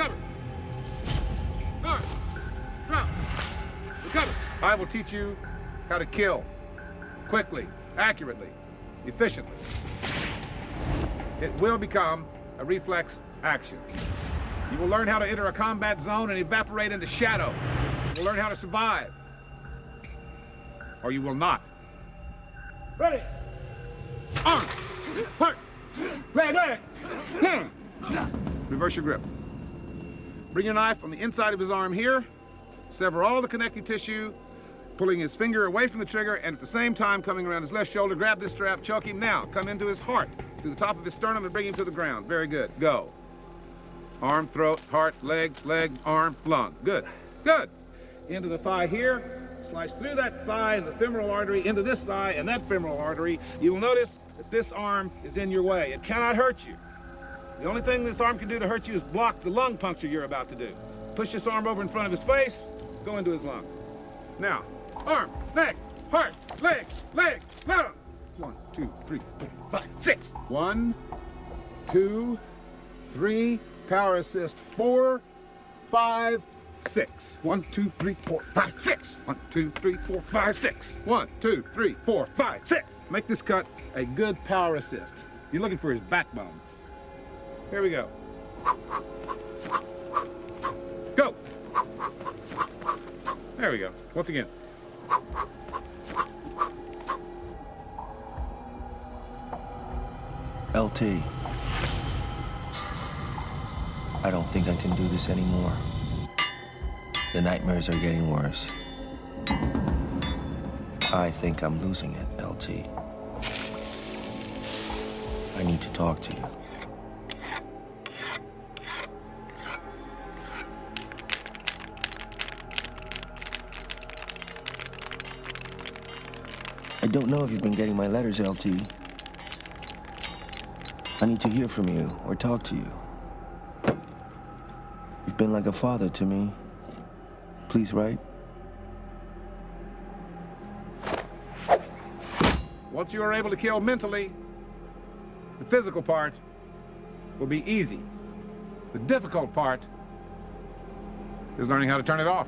Recover. Guard. Drop. Recover. I will teach you how to kill. Quickly, accurately, efficiently. It will become a reflex action. You will learn how to enter a combat zone and evaporate into shadow. You will learn how to survive. Or you will not. Ready. Arm. Hurt. Leg, leg. Hmm. Reverse your grip. Bring your knife on the inside of his arm here. Sever all the connective tissue, pulling his finger away from the trigger, and at the same time coming around his left shoulder, grab this strap, choke him now. Come into his heart, through the top of his sternum, and bring him to the ground. Very good. Go. Arm, throat, heart, leg, leg, arm, lung. Good. Good. Into the thigh here. Slice through that thigh and the femoral artery into this thigh and that femoral artery. You will notice that this arm is in your way. It cannot hurt you. The only thing this arm can do to hurt you is block the lung puncture you're about to do. Push this arm over in front of his face, go into his lung. Now, arm, neck, heart, leg, leg, lung. One, two, three, four, five, six. One, two, three, power assist, four, five, six. One, two, three, four, five, six. One, two, three, four, five, six. One, two, three, four, five, six. Make this cut a good power assist. You're looking for his backbone. Here we go. Go. There we go. Once again. LT. I don't think I can do this anymore. The nightmares are getting worse. I think I'm losing it, LT. I need to talk to you. Don't know if you've been getting my letters, LT. I need to hear from you or talk to you. You've been like a father to me. Please write. Once you are able to kill mentally, the physical part will be easy. The difficult part is learning how to turn it off.